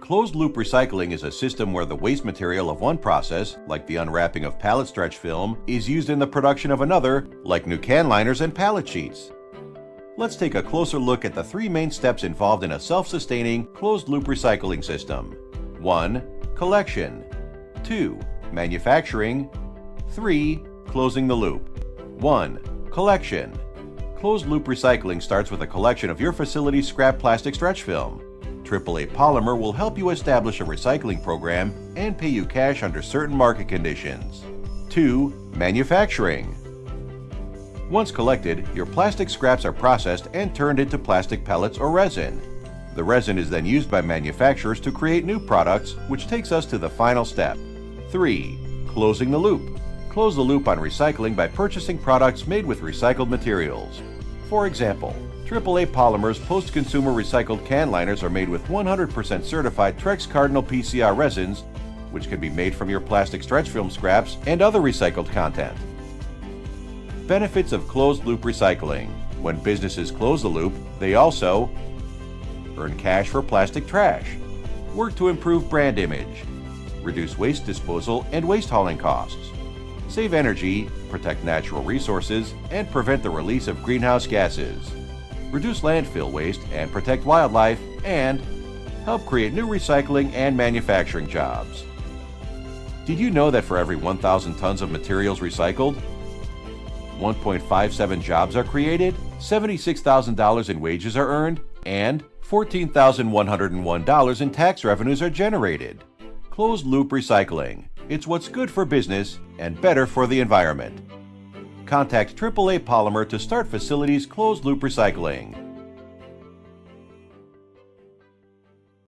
Closed loop recycling is a system where the waste material of one process, like the unwrapping of pallet stretch film, is used in the production of another, like new can liners and pallet sheets. Let's take a closer look at the three main steps involved in a self-sustaining closed loop recycling system. 1. Collection 2. Manufacturing 3. Closing the loop 1. Collection Closed loop recycling starts with a collection of your facility's scrap plastic stretch film. AAA Polymer will help you establish a recycling program and pay you cash under certain market conditions. 2. Manufacturing Once collected, your plastic scraps are processed and turned into plastic pellets or resin. The resin is then used by manufacturers to create new products, which takes us to the final step. 3. Closing the loop. Close the loop on recycling by purchasing products made with recycled materials. For example, AAA Polymers post-consumer recycled can liners are made with 100% certified Trex Cardinal PCR resins, which can be made from your plastic stretch film scraps and other recycled content. Benefits of closed-loop recycling. When businesses close the loop, they also earn cash for plastic trash, work to improve brand image, reduce waste disposal and waste hauling costs, save energy, protect natural resources, and prevent the release of greenhouse gases reduce landfill waste and protect wildlife, and help create new recycling and manufacturing jobs. Did you know that for every 1,000 tons of materials recycled, 1.57 jobs are created, $76,000 in wages are earned, and $14,101 in tax revenues are generated? Closed loop recycling. It's what's good for business and better for the environment contact AAA Polymer to start facilities closed loop recycling.